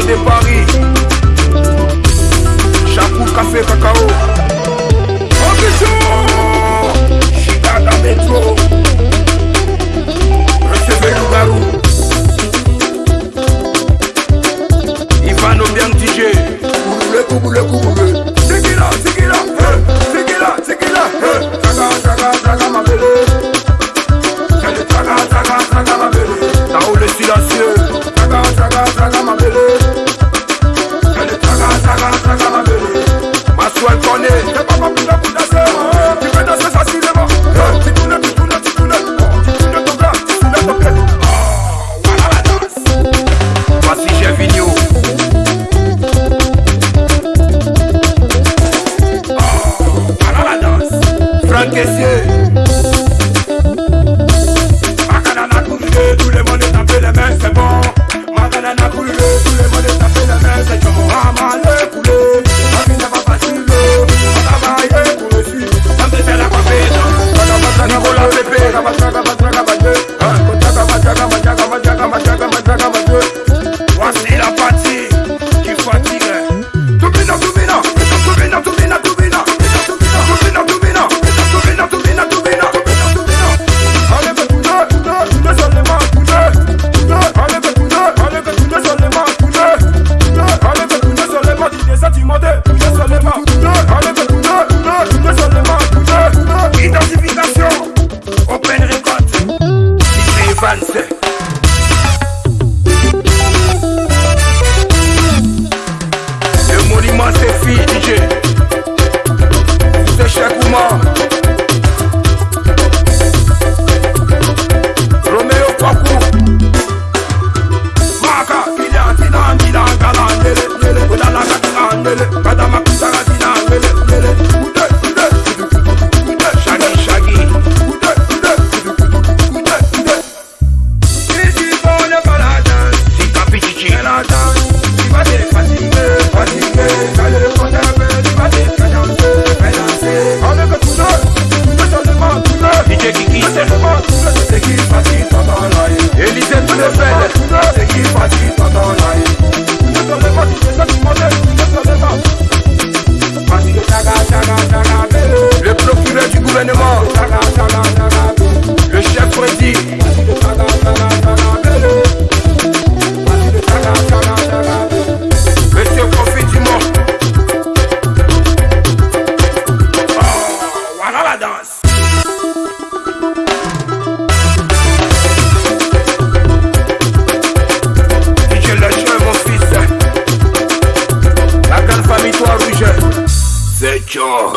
Ronaldo de Paris. Chapou, café, cacao. Ambition! Chicago Metro. Recevez le garou. Ivano bien DJ. Le coup, le coup, 만세. C'est qui fatigue ton C'est qui fatigue jaw.